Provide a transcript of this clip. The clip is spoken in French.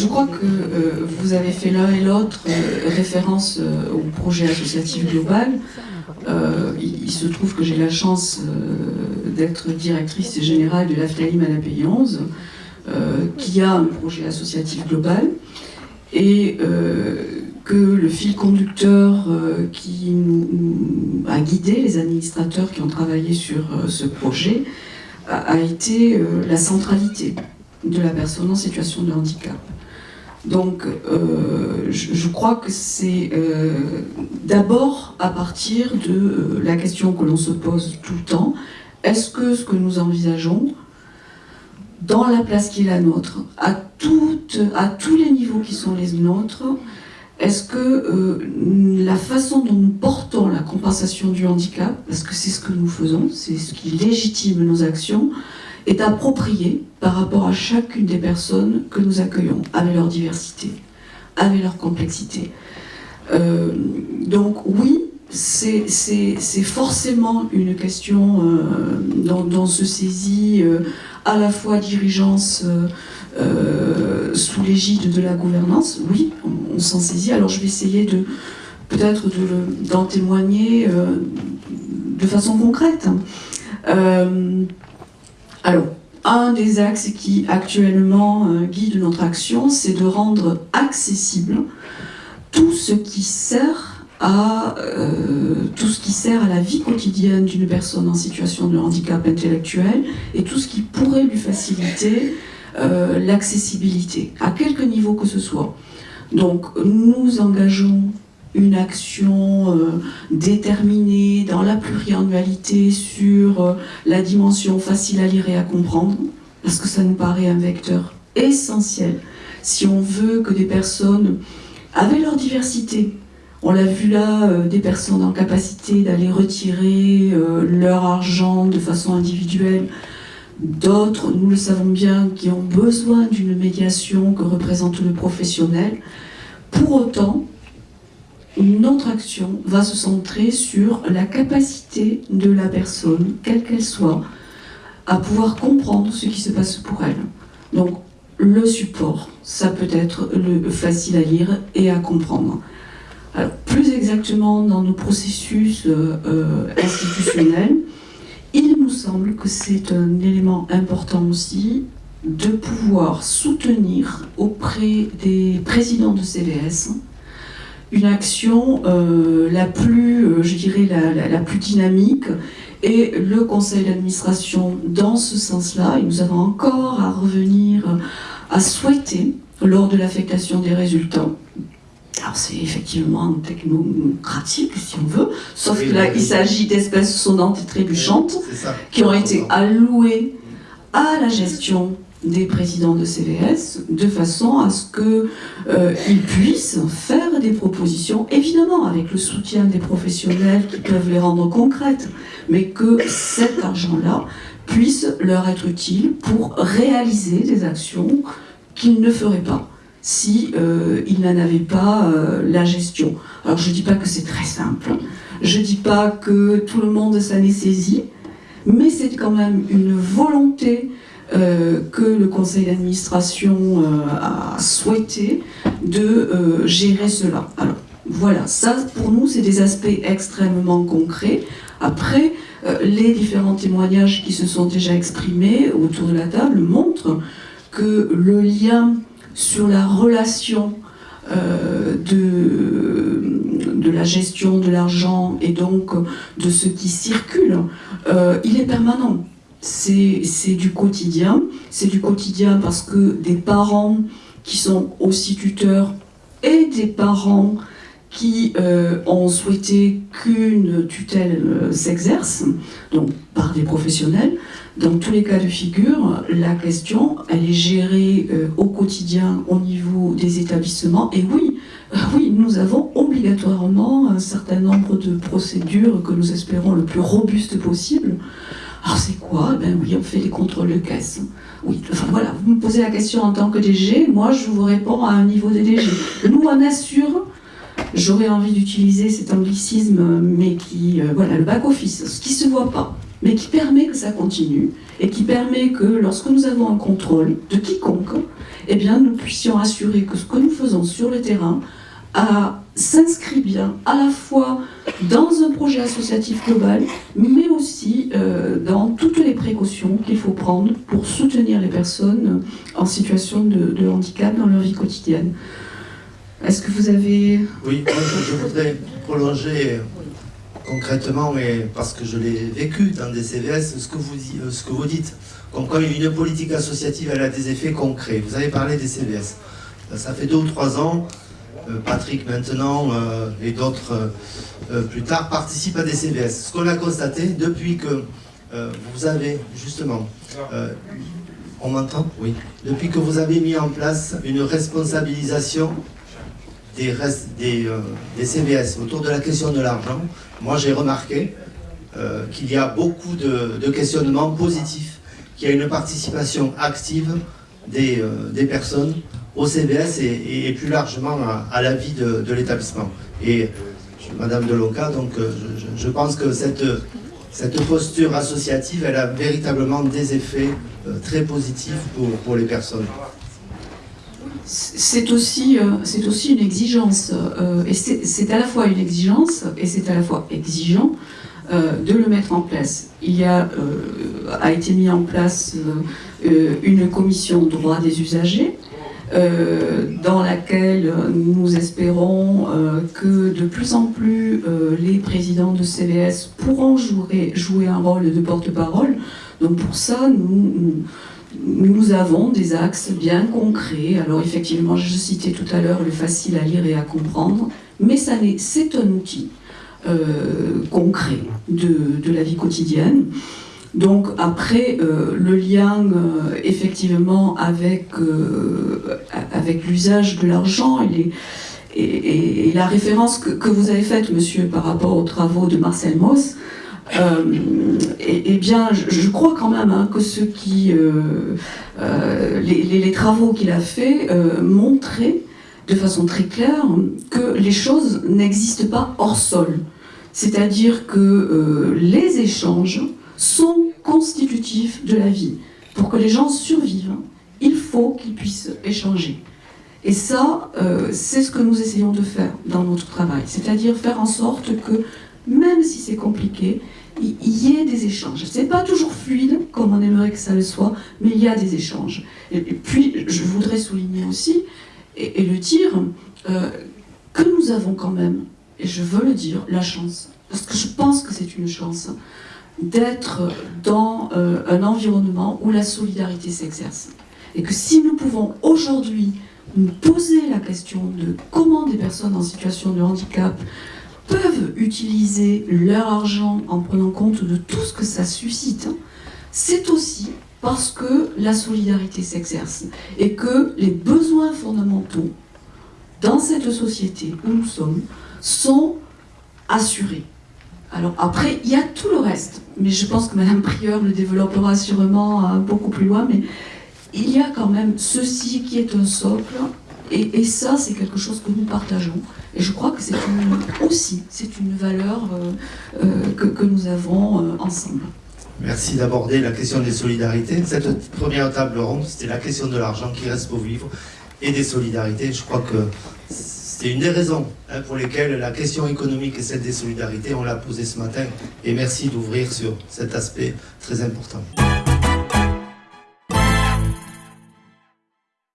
je crois que vous avez fait l'un et l'autre référence au projet associatif global. Il, se trouve que j'ai la chance d'être directrice générale de l'AFTALIM à la Pays 11, qui a un projet associatif global. Et que le fil conducteur euh, qui a guidé les administrateurs qui ont travaillé sur euh, ce projet a, été euh, la centralité de la personne en situation de handicap. Donc, je, crois que c'est d'abord à partir de la question que l'on se pose tout le temps, est-ce que ce que nous envisageons, dans la place qui est la nôtre, à, à tous les niveaux qui sont les nôtres, est-ce que euh, la façon dont nous portons la compensation du handicap, parce que c'est ce que nous faisons, c'est ce qui légitime nos actions, est appropriée par rapport à chacune des personnes que nous accueillons, avec leur diversité, avec leur complexité euh, Donc oui, c'est forcément une question euh, dont, se saisit à la fois dirigeance euh, sous l'égide de la gouvernance, oui, on, s'en saisit. Alors je vais essayer de peut-être d'en témoigner euh, de façon concrète. Euh, alors, un des axes qui actuellement guide notre action, c'est de rendre accessible tout ce qui sert à tout ce qui sert à la vie quotidienne d'une personne en situation de handicap intellectuel et tout ce qui pourrait lui faciliter euh, l'accessibilité, à quelque niveau que ce soit. Donc nous engageons une action euh, déterminée dans la pluriannualité sur euh, la dimension facile à lire et à comprendre, parce que ça nous paraît un vecteur essentiel si on veut que des personnes, avec leur diversité, on l'a vu là, des personnes en capacité d'aller retirer leur argent de façon individuelle, D'autres, nous le savons bien, qui ont besoin d'une médiation que représente le professionnel. Pour autant, notre action va se centrer sur la capacité de la personne, quelle qu'elle soit, à pouvoir comprendre ce qui se passe pour elle. Donc, le support, ça peut être le facile à lire et à comprendre. Plus exactement dans nos processus euh, euh, institutionnels, il nous semble que c'est un élément important aussi de pouvoir soutenir auprès des présidents de CVS une action euh, la plus, euh, je dirais, la, plus dynamique. Et le conseil d'administration dans ce sens-là, et nous avons encore à revenir à souhaiter lors de l'affectation des résultats. Alors c'est effectivement technocratique si on veut, sauf que là il s'agit d'espèces sonnantes et trébuchantes qui ont été allouées à la gestion des présidents de CVS de façon à ce qu'ils euh, puissent faire des propositions, évidemment avec le soutien des professionnels qui peuvent les rendre concrètes, mais que cet argent-là puisse leur être utile pour réaliser des actions qu'ils ne feraient pas si euh, il n'en avait pas euh, la gestion. Alors je ne dis pas que c'est très simple, je ne dis pas que tout le monde s'en est saisi, mais c'est quand même une volonté euh, que le conseil d'administration a souhaité de gérer cela. Alors voilà, ça pour nous c'est des aspects extrêmement concrets. Après, les différents témoignages qui se sont déjà exprimés autour de la table montrent que le lien sur la relation euh, de, la gestion de l'argent et donc de ce qui circule, euh, il est permanent. C'est du quotidien. C'est du quotidien parce que des parents qui sont aussi tuteurs et des parents qui euh, ont souhaité qu'une tutelle s'exerce, donc par des professionnels, dans tous les cas de figure, la question, elle est gérée euh, au quotidien au niveau des établissements. Et oui, euh, oui, nous avons obligatoirement un certain nombre de procédures que nous espérons le plus robustes possible. Alors c'est quoi? Ben oui, on fait les contrôles de caisse. Oui, enfin voilà, vous me posez la question en tant que DG, moi je vous réponds à un niveau des DG. Nous on assure, j'aurais envie d'utiliser cet anglicisme, mais qui, euh, voilà, le back-office, ce qui ne se voit pas mais qui permet que ça continue et qui permet que lorsque nous avons un contrôle de quiconque, eh bien, nous puissions assurer que ce que nous faisons sur le terrain s'inscrit bien à la fois dans un projet associatif global, mais aussi euh, dans toutes les précautions qu'il faut prendre pour soutenir les personnes en situation de, handicap dans leur vie quotidienne. Est-ce que vous avez... Oui, je, voudrais prolonger concrètement, mais parce que je l'ai vécu dans des CVS, ce que vous, euh, ce que vous dites. Comme quoi une politique associative, elle a des effets concrets. Vous avez parlé des CVS. Ça fait deux ou trois ans euh, Patrick maintenant euh, et d'autres euh, plus tard participent à des CVS. Ce qu'on a constaté depuis que vous avez justement, on m'entend? Oui. Depuis que vous avez mis en place une responsabilisation des, des, des CVS autour de la question de l'argent, moi j'ai remarqué qu'il y a beaucoup de, questionnements positifs, qu'il y a une participation active des, des personnes au CBS et, plus largement à, la vie de, l'établissement. Et Madame Delonca, donc euh, je, pense que cette, posture associative, elle a véritablement des effets euh, très positifs pour, les personnes. C'est aussi, euh, aussi une exigence, et c'est à la fois une exigence et c'est à la fois exigeant de le mettre en place. Il y a, a été mis en place une commission droit des usagers, dans laquelle nous espérons euh, que de plus en plus euh, les présidents de CVS pourront jouer, jouer un rôle de porte-parole. Donc pour ça, nous, nous, avons des axes bien concrets. Alors effectivement, je citais tout à l'heure le facile à lire et à comprendre, mais c'est un outil concret de, de la vie quotidienne. Donc après, euh, le lien euh, effectivement avec, euh, avec l'usage de l'argent et, la référence que, vous avez faite, monsieur, par rapport aux travaux de Marcel Mauss, eh, bien, je, crois quand même hein, que ce qui, les, travaux qu'il a faits montraient de façon très claire que les choses n'existent pas hors sol. C'est-à-dire que les échanges sont constitutifs de la vie. Pour que les gens survivent, il faut qu'ils puissent échanger. Et ça, euh, c'est ce que nous essayons de faire dans notre travail, c'est-à-dire faire en sorte que, même si c'est compliqué, il y ait des échanges. C'est pas toujours fluide, comme on aimerait que ça le soit, mais il y a des échanges. Et, puis, je voudrais souligner aussi, et, le dire, euh, que nous avons quand même, et je veux le dire, la chance, parce que je pense que c'est une chance, d'être dans euh, un environnement où la solidarité s'exerce. Et que si nous pouvons aujourd'hui nous poser la question de comment des personnes en situation de handicap peuvent utiliser leur argent en prenant compte de tout ce que ça suscite, c'est aussi parce que la solidarité s'exerce et que les besoins fondamentaux dans cette société où nous sommes sont assurés. Alors après, il y a tout le reste, mais je pense que Madame Prieur le développera sûrement euh, beaucoup plus loin, mais il y a quand même ceci qui est un socle, et, ça c'est quelque chose que nous partageons, et je crois que c'est aussi c'est une valeur euh, euh, que, nous avons ensemble. Merci d'aborder la question des solidarités. Cette première table ronde, c'était la question de l'argent qui reste pour vivre et des solidarités. Je crois que c'est une des raisons hein, pour lesquelles la question économique et celle des solidarités, on l'a posée ce matin. Et merci d'ouvrir sur cet aspect très important.